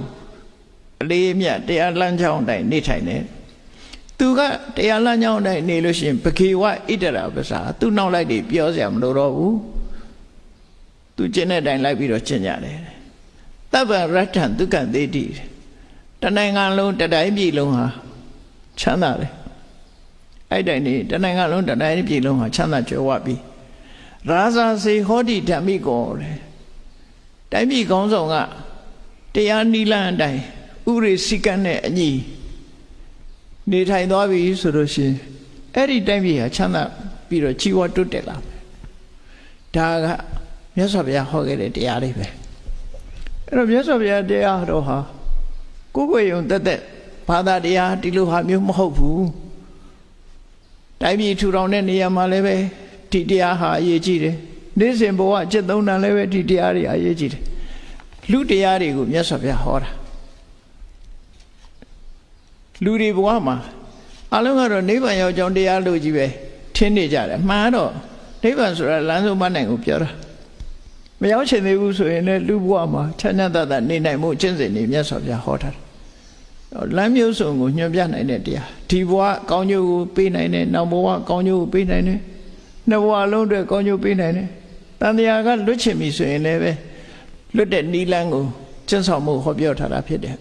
အလေးအမြတ်တရားလမ်းကြောင်းတိုင်းနေထိုင်တယ်သူကတရားလမ်းကြောင်းတိုင်းနေလို့ရှိရင်ပခေဝဣတရာပစာသူနောက်လိုက်တွေပြောစရာမလိုတော့ဘူးသူကျင့်တဲ့အတိုင်းလိုက်ပြီးတော့ကျင့်ကြတယ်တပ္ပရတ္ထံဒုက္ခသေတိတနိုင်ငံလုံးတတိုင်းပြည်လုံးဟာချမ်းသာတယ် အဲ့တိုင်းနေတနိုင်ငံလုံးတတိုင်းပြည်လုံးဟာချမ်းသာကြွယ်ဝပြီရာဇာစေဟောတိဓမ္မိကောတဲ့တိုင်းပြည်ကောင်းဆောင်ကတရားနိလန်းအတိုင်းဥရိစိကံနဲ့အညီနေထိုင်သွားပြီဆိုလို့ရှိရင်အဲ့ဒီတိုင်းပြည်ဟာချမ်းသာပြီးတော့ជីវတွတ်တက်လာမယ်ဒါကမြတ်စွာဘုရားဟောခဲ့တဲ့တရားတွေပဲအဲ့တော့မြတ်စွာဘုရားတရားတော်ဟာကိုယ်ကိုယ်ယုံတက်တက်ဘာသာတရားဒီလိုဟာမျိုးမဟုတ်ဘူး တိုင်းပြည်ထူထောင်တဲ့နေရာမှာလည်းပဲဒီတရားဟာအရေးကြီးတယ်နေ့စဉ်ဘဝจิตသုံးတန်လည်းပဲဒီတရားတွေအရေးကြီးတယ်လူတရားတွေကိုမြတ်စွာဘုရားဟောတာလူတွေဘဝမှာအလုံးကတော့နိဗ္ဗာန်ရောက်ကြောင်းတရားလို့ကြီးပဲထင်နေကြတယ်မှန်တော့နိဗ္ဗာန်ဆိုတာလမ်းဆုံးမနိုင်ကိုပြောတာမရောက်ချင်သေးဘူးဆိုရင်လည်းလူဘဝမှာချမ်းသာသာနေနိုင်မှုကျင့်စဉ်တွေမြတ်စွာဘုရားဟောထားတယ် လမ်းမျိုးစုံကိုညွှန်ပြနိုင်တဲ့တရားဒီဘဝကောင်းကျိုးကိုပေးနိုင်တယ်နောက်ဘဝကောင်းကျိုးကိုပေးနိုင်တယ်နှစ်ဘဝလုံးအတွက်ကောင်းကျိုးပေးနိုင်တယ်တန်တရားကလွတ်ချင်ပြီဆိုရင်လည်းပဲလွတ်တဲ့နီလန်းကိုကျင့်ဆောင်မှုဟောပြောထားတာဖြစ်တယ်